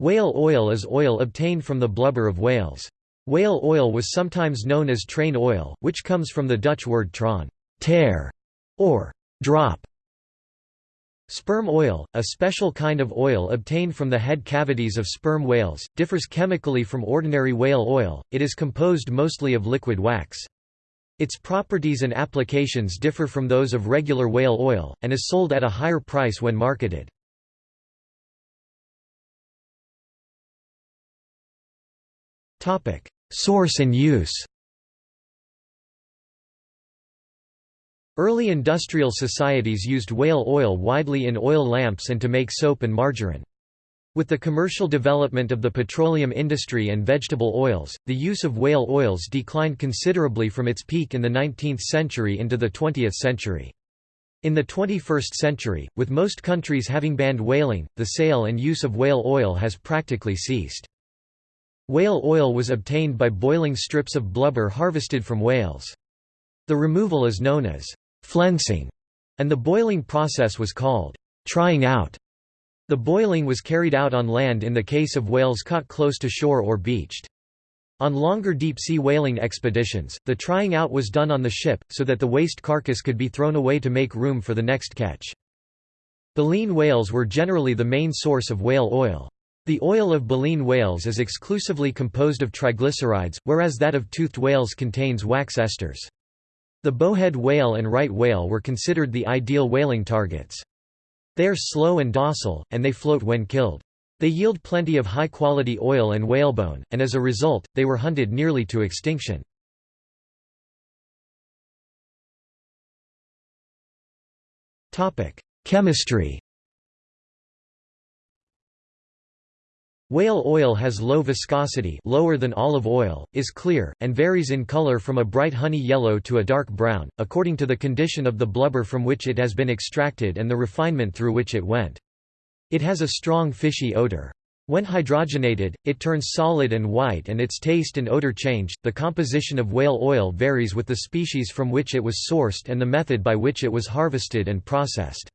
Whale oil is oil obtained from the blubber of whales. Whale oil was sometimes known as train oil, which comes from the Dutch word traan tear", or drop. Sperm oil, a special kind of oil obtained from the head cavities of sperm whales, differs chemically from ordinary whale oil, it is composed mostly of liquid wax. Its properties and applications differ from those of regular whale oil, and is sold at a higher price when marketed. Source and use Early industrial societies used whale oil widely in oil lamps and to make soap and margarine. With the commercial development of the petroleum industry and vegetable oils, the use of whale oils declined considerably from its peak in the 19th century into the 20th century. In the 21st century, with most countries having banned whaling, the sale and use of whale oil has practically ceased. Whale oil was obtained by boiling strips of blubber harvested from whales. The removal is known as flensing, and the boiling process was called trying out. The boiling was carried out on land in the case of whales caught close to shore or beached. On longer deep-sea whaling expeditions, the trying out was done on the ship, so that the waste carcass could be thrown away to make room for the next catch. Baleen whales were generally the main source of whale oil. The oil of baleen whales is exclusively composed of triglycerides, whereas that of toothed whales contains wax esters. The bowhead whale and right whale were considered the ideal whaling targets. They are slow and docile, and they float when killed. They yield plenty of high-quality oil and whalebone, and as a result, they were hunted nearly to extinction. Chemistry Whale oil has low viscosity lower than olive oil, is clear, and varies in color from a bright honey yellow to a dark brown, according to the condition of the blubber from which it has been extracted and the refinement through which it went. It has a strong fishy odor. When hydrogenated, it turns solid and white and its taste and odor change. The composition of whale oil varies with the species from which it was sourced and the method by which it was harvested and processed.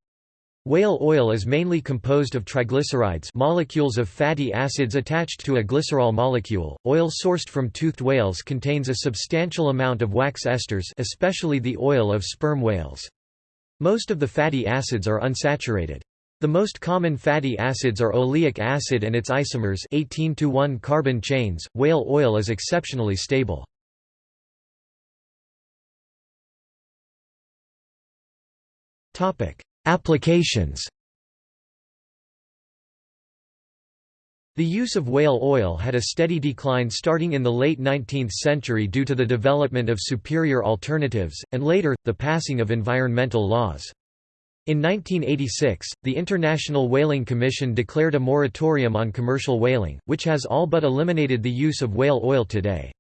Whale oil is mainly composed of triglycerides molecules of fatty acids attached to a glycerol molecule. Oil sourced from toothed whales contains a substantial amount of wax esters especially the oil of sperm whales. Most of the fatty acids are unsaturated. The most common fatty acids are oleic acid and its isomers 18 to 1 carbon chains. Whale oil is exceptionally stable. Topic: Applications The use of whale oil had a steady decline starting in the late 19th century due to the development of superior alternatives, and later, the passing of environmental laws. In 1986, the International Whaling Commission declared a moratorium on commercial whaling, which has all but eliminated the use of whale oil today.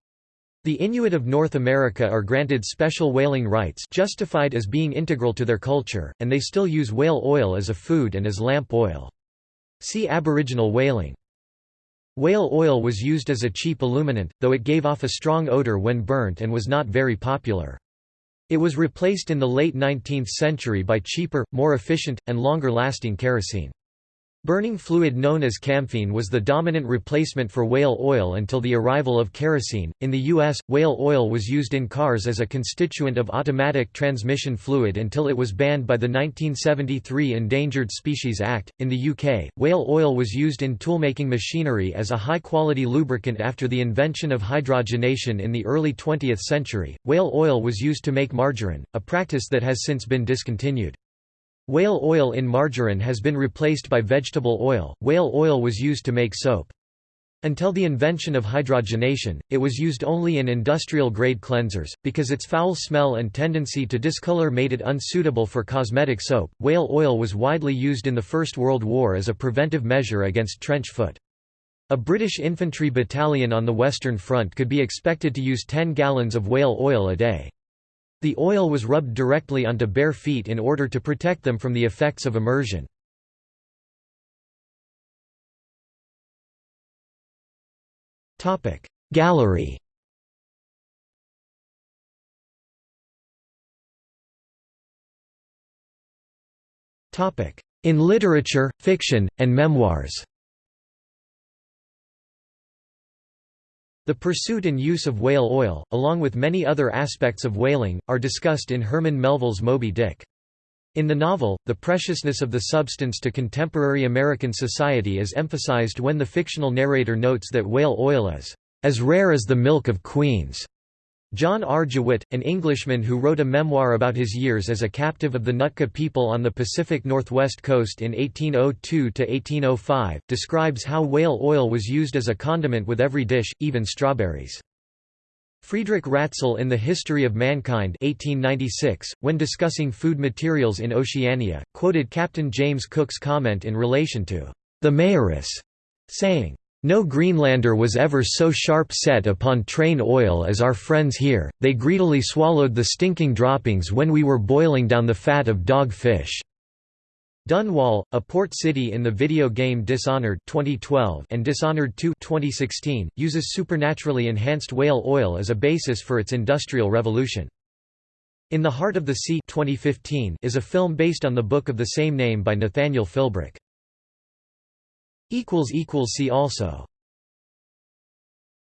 The Inuit of North America are granted special whaling rights justified as being integral to their culture, and they still use whale oil as a food and as lamp oil. See Aboriginal whaling. Whale oil was used as a cheap illuminant, though it gave off a strong odor when burnt and was not very popular. It was replaced in the late 19th century by cheaper, more efficient, and longer-lasting kerosene. Burning fluid known as camphene was the dominant replacement for whale oil until the arrival of kerosene. In the US, whale oil was used in cars as a constituent of automatic transmission fluid until it was banned by the 1973 Endangered Species Act. In the UK, whale oil was used in toolmaking machinery as a high quality lubricant after the invention of hydrogenation in the early 20th century. Whale oil was used to make margarine, a practice that has since been discontinued. Whale oil in margarine has been replaced by vegetable oil. Whale oil was used to make soap. Until the invention of hydrogenation, it was used only in industrial-grade cleansers, because its foul smell and tendency to discolor made it unsuitable for cosmetic soap. Whale oil was widely used in the First World War as a preventive measure against trench foot. A British infantry battalion on the Western Front could be expected to use 10 gallons of whale oil a day. The oil was rubbed directly onto bare feet in order to protect them from the effects of immersion. Gallery In literature, fiction, and memoirs The pursuit and use of whale oil, along with many other aspects of whaling, are discussed in Herman Melville's Moby Dick. In the novel, the preciousness of the substance to contemporary American society is emphasized when the fictional narrator notes that whale oil is as rare as the milk of queens. John R. Jewett, an Englishman who wrote a memoir about his years as a captive of the Nootka people on the Pacific Northwest coast in 1802–1805, describes how whale oil was used as a condiment with every dish, even strawberries. Friedrich Ratzel in The History of Mankind 1896, when discussing food materials in Oceania, quoted Captain James Cook's comment in relation to the Maoris, saying, no Greenlander was ever so sharp set upon train oil as our friends here, they greedily swallowed the stinking droppings when we were boiling down the fat of dog fish. Dunwall, a port city in the video game Dishonored 2012 and Dishonored 2 2016, uses supernaturally enhanced whale oil as a basis for its industrial revolution. In the Heart of the Sea 2015 is a film based on the book of the same name by Nathaniel Philbrick. See also